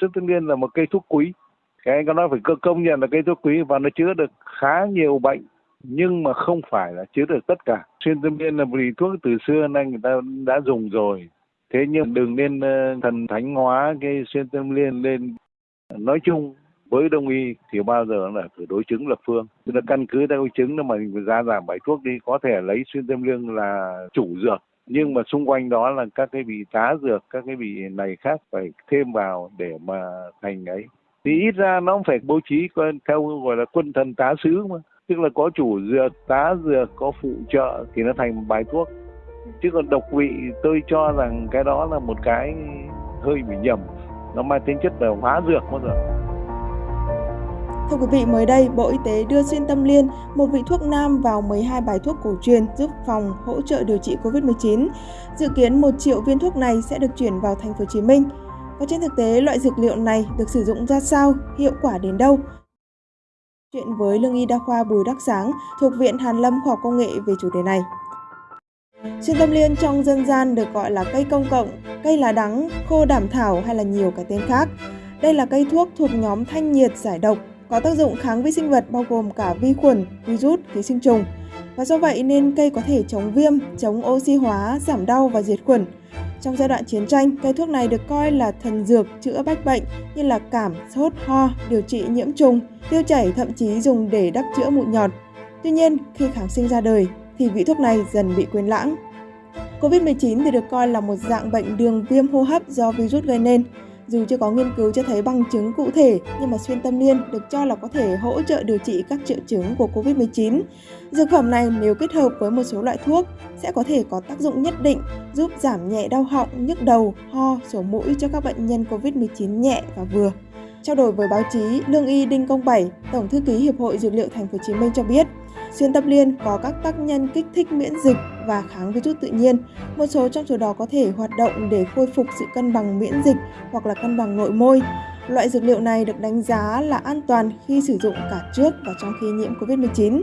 Sơn Tâm Liên là một cây thuốc quý. Cái anh có nói phải công nhận là cây thuốc quý và nó chữa được khá nhiều bệnh, nhưng mà không phải là chữa được tất cả. Xuyên tâm liên là vì thuốc từ xưa nay người ta đã dùng rồi. Thế nhưng đừng nên ờ, thần thánh hóa cái xuyên tâm liên lên. Nói chung, với đông y thì bao giờ là phải đối chứng lập phương. Tức là căn cứ theo chứng là mà ra giảm bài thuốc đi, có thể lấy xuyên tâm liên là chủ dược nhưng mà xung quanh đó là các cái vị tá dược, các cái vị này khác phải thêm vào để mà thành ấy. Thì ít ra nó cũng phải bố trí theo, gọi là, quân thần tá sứ mà. Tức là có chủ dược, tá dược, có phụ trợ thì nó thành một bài thuốc. Chứ còn độc vị tôi cho rằng cái đó là một cái hơi bị nhầm. Nó mang tính chất là hóa dược bao giờ Thưa quý vị, mới đây, Bộ Y tế đưa xuyên tâm liên, một vị thuốc nam vào 12 bài thuốc cổ truyền giúp phòng hỗ trợ điều trị COVID-19. Dự kiến 1 triệu viên thuốc này sẽ được chuyển vào thành phố Hồ Chí Minh. Và trên thực tế, loại dược liệu này được sử dụng ra sao, hiệu quả đến đâu? Chuyện với lương y đa khoa Bùi Đắc Sáng thuộc Viện Hàn Lâm Khoa học Công nghệ về chủ đề này. Xuyên tâm liên trong dân gian được gọi là cây công cộng, cây lá đắng, khô đảm thảo hay là nhiều cái tên khác. Đây là cây thuốc thuộc nhóm thanh nhiệt giải độc, có tác dụng kháng vi sinh vật bao gồm cả vi khuẩn, virus, ký sinh trùng. Và do vậy nên cây có thể chống viêm, chống oxy hóa, giảm đau và diệt khuẩn. Trong giai đoạn chiến tranh, cây thuốc này được coi là thần dược chữa bách bệnh như là cảm, sốt, ho, điều trị nhiễm trùng, tiêu chảy thậm chí dùng để đắp chữa mụn nhọt. Tuy nhiên, khi kháng sinh ra đời thì vị thuốc này dần bị quên lãng. Covid-19 thì được coi là một dạng bệnh đường viêm hô hấp do virus gây nên. Dù chưa có nghiên cứu cho thấy bằng chứng cụ thể, nhưng mà xuyên tâm liên được cho là có thể hỗ trợ điều trị các triệu chứng của COVID-19. Dược phẩm này nếu kết hợp với một số loại thuốc sẽ có thể có tác dụng nhất định giúp giảm nhẹ đau họng, nhức đầu, ho, sổ mũi cho các bệnh nhân COVID-19 nhẹ và vừa. Trao đổi với báo chí, Lương y Đinh Công Bảy, Tổng thư ký Hiệp hội Dược liệu Thành phố Hồ Chí Minh cho biết, xuyên tâm liên có các tác nhân kích thích miễn dịch và kháng virus tự nhiên. Một số trong số đó có thể hoạt động để khôi phục sự cân bằng miễn dịch hoặc là cân bằng nội môi. Loại dược liệu này được đánh giá là an toàn khi sử dụng cả trước và trong khi nhiễm COVID-19.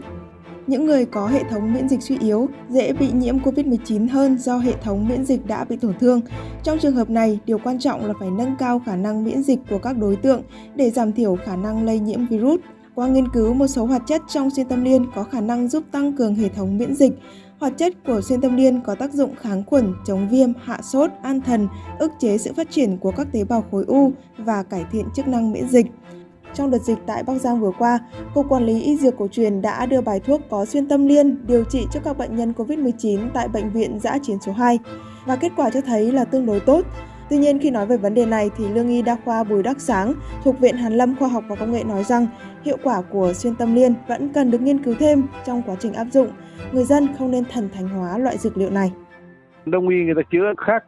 Những người có hệ thống miễn dịch suy yếu dễ bị nhiễm COVID-19 hơn do hệ thống miễn dịch đã bị tổn thương. Trong trường hợp này, điều quan trọng là phải nâng cao khả năng miễn dịch của các đối tượng để giảm thiểu khả năng lây nhiễm virus. Qua nghiên cứu, một số hoạt chất trong xuyên tâm liên có khả năng giúp tăng cường hệ thống miễn dịch. Hoạt chất của xuyên tâm liên có tác dụng kháng khuẩn, chống viêm, hạ sốt, an thần, ức chế sự phát triển của các tế bào khối u và cải thiện chức năng miễn dịch. Trong đợt dịch tại Bắc Giang vừa qua, Cục Quản lý Y Dược Cổ truyền đã đưa bài thuốc có xuyên tâm liên điều trị cho các bệnh nhân COVID-19 tại Bệnh viện Giã Chiến số 2 và kết quả cho thấy là tương đối tốt. Tuy nhiên khi nói về vấn đề này thì Lương y đa khoa Bùi Đắc Sáng thuộc Viện Hàn Lâm Khoa học và Công nghệ nói rằng hiệu quả của xuyên tâm liên vẫn cần được nghiên cứu thêm trong quá trình áp dụng. Người dân không nên thần thánh hóa loại dược liệu này. Đông y người ta chữa khác,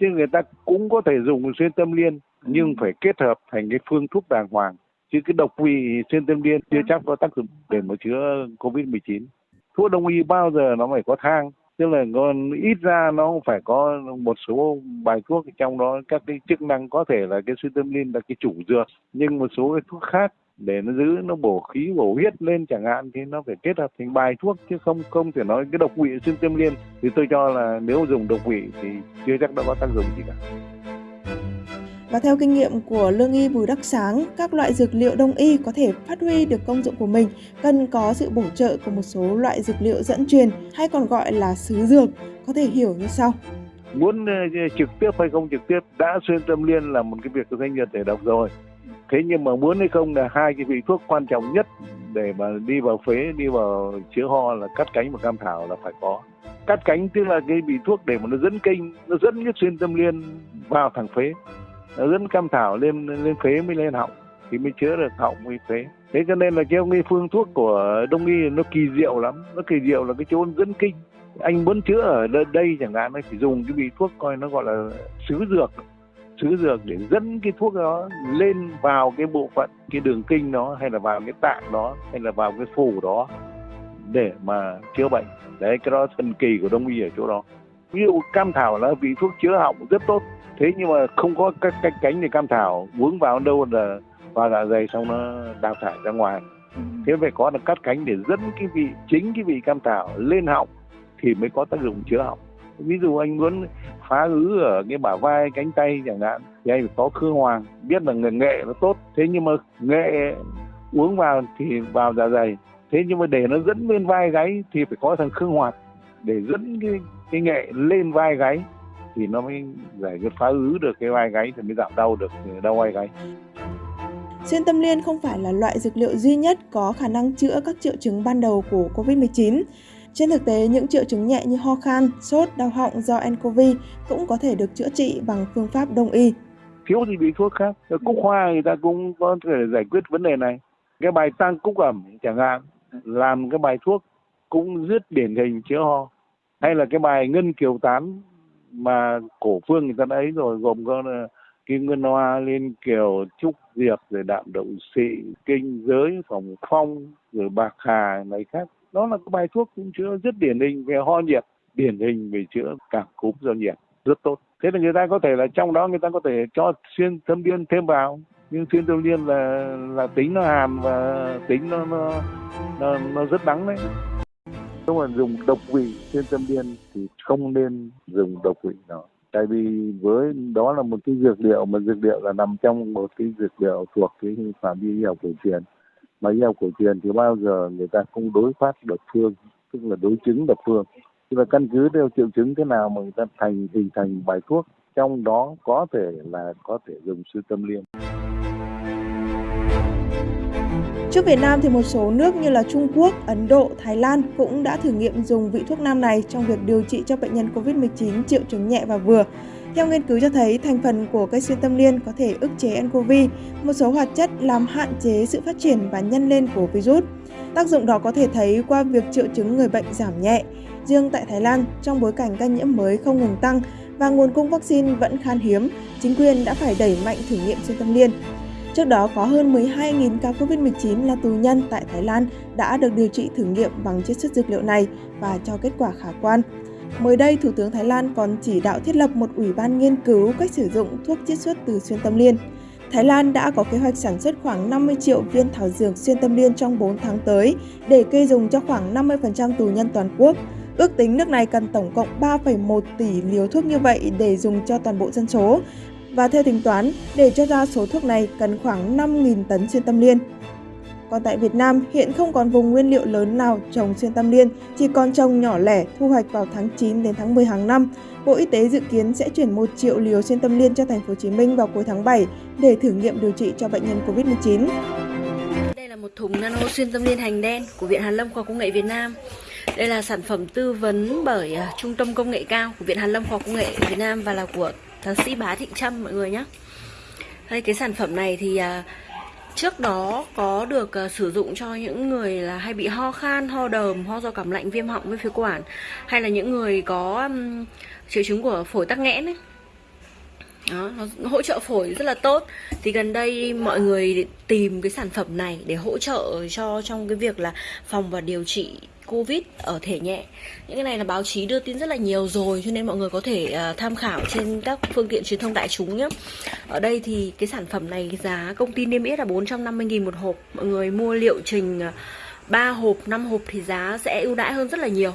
chứ người ta cũng có thể dùng xuyên tâm liên, nhưng phải kết hợp thành cái phương thuốc đàng hoàng chứ cái độc vị xuyên tâm liên chưa chắc có tác dụng để mà chữa covid 19 thuốc đông y bao giờ nó phải có thang, tức là còn ít ra nó phải có một số bài thuốc trong đó các cái chức năng có thể là cái xuyên tâm liên là cái chủ dược, nhưng một số cái thuốc khác để nó giữ nó bổ khí bổ huyết lên chẳng hạn thì nó phải kết hợp thành bài thuốc chứ không không thể nói cái độc vị xuyên tâm liên thì tôi cho là nếu dùng độc vị thì chưa chắc đã có tác dụng gì cả và theo kinh nghiệm của lương y Bùi Đắc Sáng, các loại dược liệu đông y có thể phát huy được công dụng của mình cần có sự bổ trợ của một số loại dược liệu dẫn truyền hay còn gọi là sứ dược, có thể hiểu như sau. Muốn ờ, trực tiếp hay không trực tiếp đã xuyên tâm liên là một cái việc của doanh nghiệp thể độc rồi. Thế nhưng mà muốn hay không là hai cái vị thuốc quan trọng nhất để mà đi vào phế, đi vào chữa ho là cắt cánh và cam thảo là phải có. Cắt cánh tức là cái vị thuốc để mà nó dẫn kinh nó dẫn cái xuyên tâm liên vào thẳng phế. Nó dẫn cam thảo lên lên phế mới lên họng thì mới chữa được họng mới phế. Thế cho nên là cái ông phương thuốc của đông y nó kỳ diệu lắm. Nó kỳ diệu là cái chỗ dẫn kinh anh muốn chữa ở đây chẳng hạn anh phải dùng cái vị thuốc coi nó gọi là sứ dược sứ dược để dẫn cái thuốc đó lên vào cái bộ phận cái đường kinh đó hay là vào cái tạng đó hay là vào cái phủ đó để mà chữa bệnh. Đấy cái đó thần kỳ của đông y ở chỗ đó. Ví dụ cam thảo là vị thuốc chữa họng rất tốt. Thế nhưng mà không có các cái cánh thì cam thảo vướng vào đâu là vào dạ dày xong nó đào thải ra ngoài. Ừ. thế phải có được cắt cánh để dẫn cái vị chính cái vị cam thảo lên họng thì mới có tác dụng chữa họng. Ví dụ anh muốn phá ứ ở cái bả vai, cánh tay chẳng hạn, thì anh phải có khương hoàng, biết là người nghệ nó tốt. Thế nhưng mà nghệ uống vào thì vào dạ dày. Thế nhưng mà để nó dẫn lên vai gáy thì phải có thằng khương hoạt. Để dẫn cái cái nghệ lên vai gáy thì nó mới giải quyết phá ứ được cái vai gáy thì mới giảm đau được đau vai gáy. Xuyên tâm liên không phải là loại dược liệu duy nhất có khả năng chữa các triệu chứng ban đầu của COVID-19. Trên thực tế, những triệu chứng nhẹ như ho khan, sốt, đau họng do nCoV cũng có thể được chữa trị bằng phương pháp đông y. Thiếu gì bị thuốc khác. Cúc hoa người ta cũng có thể giải quyết vấn đề này. Cái bài tăng cúc ẩm chẳng hạn, làm cái bài thuốc cũng rất điển hình chữa ho. Hay là cái bài ngân kiều tán mà cổ phương người ta đã ấy rồi gồm có ờ, kim ngân hoa liên kiều trúc diệp rồi đạm động xị kinh giới phòng phong rồi bạc hà này khác đó là cái bài thuốc cũng chữa rất điển hình về ho nhiệt điển hình về chữa cảm cúm do nhiệt rất tốt. Thế là người ta có thể là trong đó người ta có thể cho xuyên thâm liên thêm vào nhưng xuyên thâm liên là là tính nó hàn và tính nó nó nó, nó rất đắng đấy. Nếu mà dùng độc vị xuyên tâm liên thì không nên dùng độc vị đó. Tại vì với đó là một cái dược liệu mà dược liệu là nằm trong một cái dược liệu thuộc cái phạm vi y học cổ truyền mà y học cổ truyền thì bao giờ người ta không đối phát độc phương tức là đối chứng độc phương tức là căn cứ theo triệu chứng thế nào mà người ta thành hình thành bài thuốc trong đó có thể là có thể dùng sư tâm liên Trước Việt Nam thì một số nước như là Trung Quốc, Ấn Độ, Thái Lan cũng đã thử nghiệm dùng vị thuốc nam này trong việc điều trị cho bệnh nhân COVID-19 triệu chứng nhẹ và vừa. Theo nghiên cứu cho thấy, thành phần của cây xuyên tâm liên có thể ức chế nCoV, một số hoạt chất làm hạn chế sự phát triển và nhân lên của virus. Tác dụng đó có thể thấy qua việc triệu chứng người bệnh giảm nhẹ. Riêng tại Thái Lan, trong bối cảnh ca nhiễm mới không ngừng tăng và nguồn cung vaccine vẫn khan hiếm, chính quyền đã phải đẩy mạnh thử nghiệm xuyên tâm liên. Trước đó có hơn 12.000 ca COVID-19 là tù nhân tại Thái Lan đã được điều trị thử nghiệm bằng chiết xuất dược liệu này và cho kết quả khả quan. Mới đây, Thủ tướng Thái Lan còn chỉ đạo thiết lập một ủy ban nghiên cứu cách sử dụng thuốc chiết xuất từ xuyên tâm liên. Thái Lan đã có kế hoạch sản xuất khoảng 50 triệu viên thảo dược xuyên tâm liên trong 4 tháng tới để kê dùng cho khoảng 50% tù nhân toàn quốc. Ước tính nước này cần tổng cộng 3,1 tỷ liều thuốc như vậy để dùng cho toàn bộ dân số và theo tính toán, để cho ra số thuốc này cần khoảng 5.000 tấn xuyên tâm liên. Còn tại Việt Nam, hiện không còn vùng nguyên liệu lớn nào trồng xuyên tâm liên, chỉ còn trồng nhỏ lẻ thu hoạch vào tháng 9 đến tháng 10 hàng năm. Bộ Y tế dự kiến sẽ chuyển 1 triệu liều xuyên tâm liên cho thành phố Hồ Chí Minh vào cuối tháng 7 để thử nghiệm điều trị cho bệnh nhân COVID-19. Đây là một thùng nano xuyên tâm liên hành đen của Viện Hàn Lâm Khoa Công nghệ Việt Nam. Đây là sản phẩm tư vấn bởi à, Trung tâm Công nghệ cao của Viện Hàn Lâm Khoa Công nghệ Việt Nam và là của thạc sĩ Bá Thịnh Trâm mọi người nhé đây cái sản phẩm này thì à, trước đó có được uh, sử dụng cho những người là hay bị ho khan, ho đờm, ho do cảm lạnh, viêm họng với phế quản hay là những người có um, triệu chứng của phổi tắc nghẽn ấy. Đó, nó hỗ trợ phổi rất là tốt. Thì gần đây mọi người tìm cái sản phẩm này để hỗ trợ cho trong cái việc là phòng và điều trị Covid ở thể nhẹ. Những cái này là báo chí đưa tin rất là nhiều rồi Cho nên mọi người có thể uh, tham khảo trên các phương tiện truyền thông đại chúng nhé. Ở đây thì cái sản phẩm này giá công ty niêm yết là 450.000 một hộp. Mọi người mua liệu trình à, 3 hộp, 5 hộp thì giá sẽ ưu đãi hơn rất là nhiều.